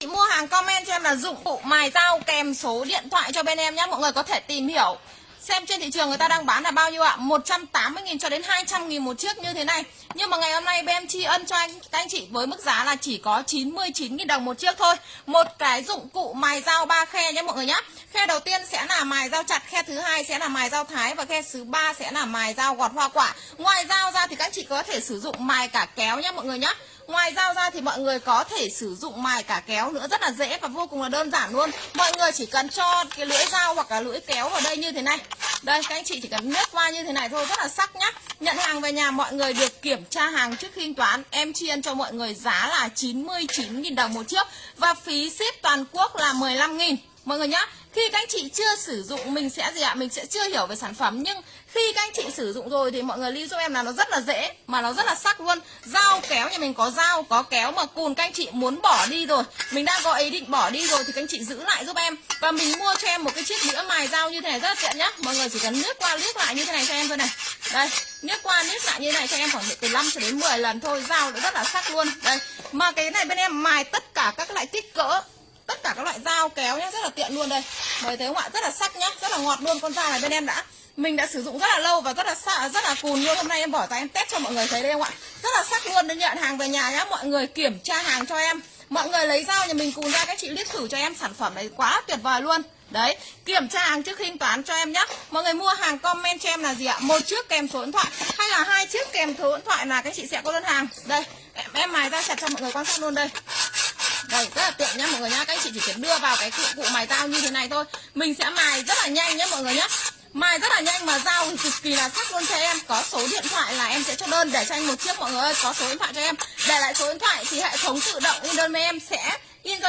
Chị mua hàng comment cho em là dụng cụ mài dao kèm số điện thoại cho bên em nhé. Mọi người có thể tìm hiểu Xem trên thị trường người ta đang bán là bao nhiêu ạ? 180.000 cho đến 200.000 một chiếc như thế này. Nhưng mà ngày hôm nay bên em tri ân cho anh, các anh chị với mức giá là chỉ có 99.000 đồng một chiếc thôi. Một cái dụng cụ mài dao ba khe nhé mọi người nhé. Khe đầu tiên sẽ là mài dao chặt, Khe thứ hai sẽ là mài dao thái Và khe thứ ba sẽ là mài dao gọt hoa quả. Ngoài dao ra thì các anh chị có thể sử dụng mài cả kéo nhé mọi người nhé. Ngoài dao ra thì mọi người có thể sử dụng mài cả kéo nữa, rất là dễ và vô cùng là đơn giản luôn. Mọi người chỉ cần cho cái lưỡi dao hoặc là lưỡi kéo vào đây như thế này. Đây, các anh chị chỉ cần nhét qua như thế này thôi, rất là sắc nhá. Nhận hàng về nhà, mọi người được kiểm tra hàng trước khi thanh toán. Em chiên cho mọi người giá là 99.000 đồng một chiếc Và phí ship toàn quốc là 15.000 Mọi người nhá, khi các anh chị chưa sử dụng, mình sẽ gì ạ? Mình sẽ chưa hiểu về sản phẩm, nhưng khi các anh chị sử dụng rồi thì mọi người lưu giúp em là nó rất là dễ, mà nó rất là sắc luôn. Dao kéo nhà mình có dao, có kéo mà cùn các anh chị muốn bỏ đi rồi. Mình đang có ý định bỏ đi rồi thì các anh chị giữ lại giúp em. Và mình mua cho em một cái chiếc đĩa mài dao như thế này rất là tiện nhá. Mọi người chỉ cần nước qua nước lại như thế này cho em thôi này. Đây nước qua nước lại như thế này cho em khoảng từ 5 cho đến 10 lần thôi. Dao nó rất là sắc luôn. Đây, mà cái này bên em mài tất cả các loại kích cỡ các loại dao kéo nhá rất là tiện luôn đây. Mời thấy không ạ? Rất là sắc nhá rất là ngọt luôn con dao này bên em đã. Mình đã sử dụng rất là lâu và rất là xa, rất là cùn luôn. Hôm nay em bỏ tay em test cho mọi người thấy đây không ạ? Rất là sắc luôn đến nhận hàng về nhà nhá mọi người kiểm tra hàng cho em. Mọi người lấy dao nhà mình cùn ra các chị liếc thử cho em sản phẩm này quá tuyệt vời luôn. Đấy, kiểm tra hàng trước khi thanh toán cho em nhé Mọi người mua hàng comment cho em là gì ạ? Một chiếc kèm số điện thoại Hay là hai chiếc kèm số điện thoại là các chị sẽ có đơn hàng? Đây, em, em mài ra chặt cho mọi người quan sát luôn đây đây, rất là tiện nhá, mọi người nhá. Các anh chị chỉ cần đưa vào cái cụ cụ mài dao như thế này thôi. Mình sẽ mài rất là nhanh nhá, mọi người nhá. Mài rất là nhanh mà dao thì cực kỳ là sắc luôn cho em. Có số điện thoại là em sẽ cho đơn để cho anh một chiếc, mọi người ơi. Có số điện thoại cho em. Để lại số điện thoại thì hệ thống tự động in đơn với em sẽ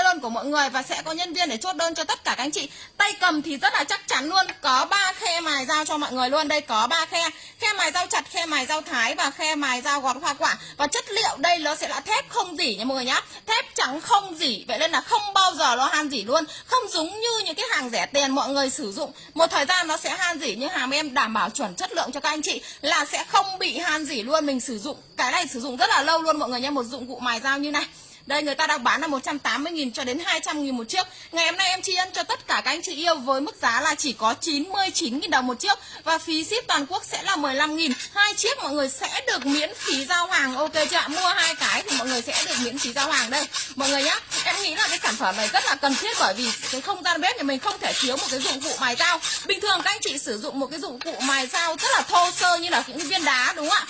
đơn của mọi người và sẽ có nhân viên để chốt đơn cho tất cả các anh chị. Tay cầm thì rất là chắc chắn luôn. Có ba khe mài dao cho mọi người luôn. Đây có ba khe. Khe mài dao chặt, khe mài dao thái và khe mài dao gọt hoa quả. Và chất liệu đây nó sẽ là thép không dỉ nha mọi người nhá. Thép trắng không dỉ. Vậy nên là không bao giờ nó han dỉ luôn. Không giống như những cái hàng rẻ tiền mọi người sử dụng. Một thời gian nó sẽ han dỉ, nhưng hàng em đảm bảo chuẩn chất lượng cho các anh chị là sẽ không bị han dỉ luôn. Mình sử dụng, cái này sử dụng rất là lâu luôn mọi người nhé một dụng cụ mài dao như này đây, người ta đang bán là 180.000 cho đến 200.000 một chiếc. Ngày hôm nay em tri ân cho tất cả các anh chị yêu với mức giá là chỉ có 99.000 đồng một chiếc. Và phí ship toàn quốc sẽ là 15.000 Hai chiếc mọi người sẽ được miễn phí giao hàng. Ok chưa ạ? Mua hai cái thì mọi người sẽ được miễn phí giao hàng đây. Mọi người nhá, Em nghĩ là cái sản phẩm này rất là cần thiết bởi vì cái không gian bếp thì mình không thể thiếu một cái dụng cụ mài dao. Bình thường các anh chị sử dụng một cái dụng cụ mài dao rất là thô sơ như là những viên đá, đúng không ạ?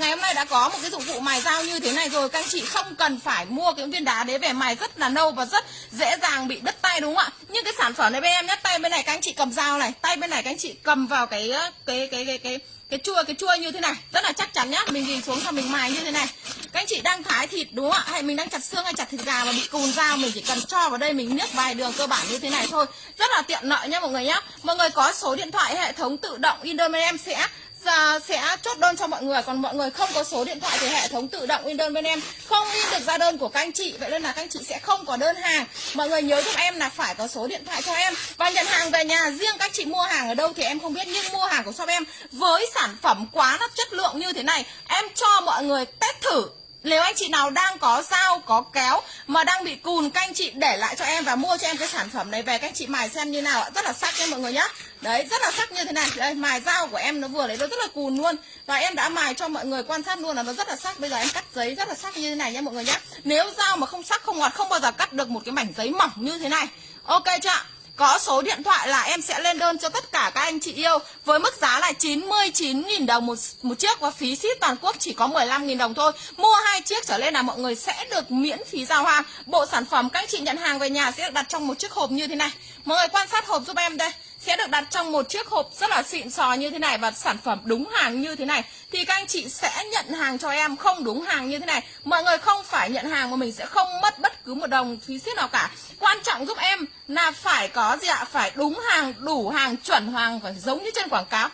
Ngày hôm nay đã có một cái dụng cụ mài dao như thế này rồi. Các anh chị không cần phải mua cái viên đá đấy về mài rất là nâu và rất dễ dàng bị đứt tay, đúng không ạ? Nhưng cái sản phẩm này bên em nhé, tay bên này các anh chị cầm dao này, tay bên này các anh chị cầm vào cái ờ, cái cái cái cái cái chua cái chua như thế này. Rất là chắc chắn nhá, mình nhìn xuống xong mình mài như thế này. Các anh chị đang thái thịt, đúng không ạ? Hay mình đang chặt xương hay chặt thịt gà mà bị cùn dao, mình chỉ cần cho vào đây mình nước vài đường cơ bản như thế này thôi. Rất là tiện lợi nhá mọi người nhá. Mọi người có số điện thoại hệ thống tự động in đơn bên em sẽ Dạ, sẽ chốt đơn cho mọi người. Còn mọi người không có số điện thoại thì hệ thống tự động in đơn bên em. Không in được ra đơn của các anh chị. Vậy nên là các anh chị sẽ không có đơn hàng. Mọi người nhớ giúp em là phải có số điện thoại cho em. Và nhận hàng về nhà riêng các chị mua hàng ở đâu thì em không biết nhưng mua hàng của shop em với sản phẩm quá là chất lượng như thế này em cho mọi người test thử. Nếu anh chị nào đang có dao, có kéo mà đang bị cùn các anh chị để lại cho em và mua cho em cái sản phẩm này về. Các anh chị mài xem như nào ạ. Rất là sắc nha mọi người nhá. Đấy, rất là sắc như thế này. Đây, mài dao của em nó vừa lấy nó rất là cùn luôn. Và em đã mài cho mọi người quan sát luôn là nó rất là sắc. Bây giờ em cắt giấy rất là sắc như thế này nha mọi người nhé. Nếu dao mà không sắc không ngọt không bao giờ cắt được một cái mảnh giấy mỏng như thế này. Ok chưa ạ? Có số điện thoại là em sẽ lên đơn cho tất cả các anh chị yêu Với mức giá là 99.000 đồng một, một chiếc Và phí ship toàn quốc chỉ có 15.000 đồng thôi Mua hai chiếc trở lên là mọi người sẽ được miễn phí giao hàng Bộ sản phẩm các anh chị nhận hàng về nhà sẽ được đặt trong một chiếc hộp như thế này Mọi người quan sát hộp giúp em đây sẽ được đặt trong một chiếc hộp rất là xịn sò như thế này và sản phẩm đúng hàng như thế này. Thì các anh chị sẽ nhận hàng cho em không đúng hàng như thế này. Mọi người không phải nhận hàng mà mình sẽ không mất bất cứ một đồng phí ship nào cả. Quan trọng giúp em là phải có gì ạ? Phải đúng hàng, đủ hàng, chuẩn hàng và giống như trên quảng cáo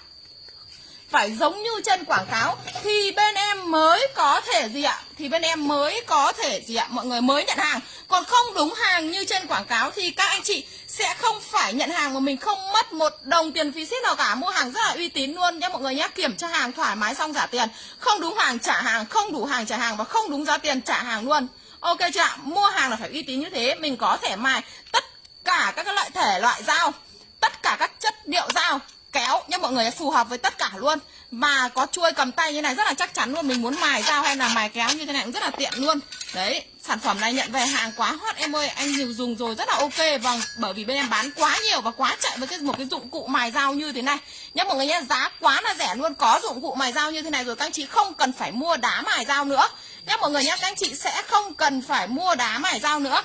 phải giống như trên quảng cáo, thì bên em mới có thể gì ạ? Thì bên em mới có thể gì ạ? Mọi người mới nhận hàng. Còn không đúng hàng như trên quảng cáo thì các anh chị sẽ không phải nhận hàng mà mình không mất một đồng tiền phí ship nào cả. Mua hàng rất là uy tín luôn nhé mọi người nhé kiểm tra hàng thoải mái xong trả tiền. Không đúng hàng trả hàng, không đủ hàng trả hàng và không đúng giá tiền trả hàng luôn. Ok chưa ạ? Mua hàng là phải uy tín như thế, mình có thể mài tất cả các loại thể loại dao, tất cả các chất liệu dao mọi người phù hợp với tất cả luôn. Và có chuôi cầm tay như này rất là chắc chắn luôn, mình muốn mài dao hay là mài kéo như thế này cũng rất là tiện luôn. Đấy, sản phẩm này nhận về hàng quá hot em ơi, anh nhiều dùng rồi rất là ok. Vâng bởi vì bên em bán quá nhiều và quá chạy với cái một cái dụng cụ mài dao như thế này. Nhá mọi người nhé, giá quá là rẻ luôn, có dụng cụ mài dao như thế này rồi, các anh chị không cần phải mua đá mài dao nữa. Nhá mọi người nhé, các anh chị sẽ không cần phải mua đá mài dao nữa.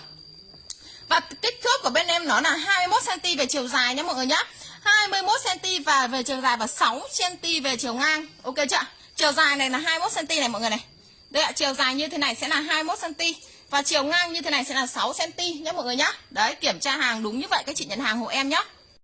Và kích thước của bên em nó là 21 cm về chiều dài nhé mọi người nhé. 21 cm và về chiều dài và 6 cm về chiều ngang. Ok chưa? Chiều dài này là 21 cm này mọi người này. Đây ạ, chiều dài như thế này sẽ là 21 cm và chiều ngang như thế này sẽ là 6 cm nhé mọi người nhá. Đấy, kiểm tra hàng đúng như vậy các chị nhận hàng hộ em nhé.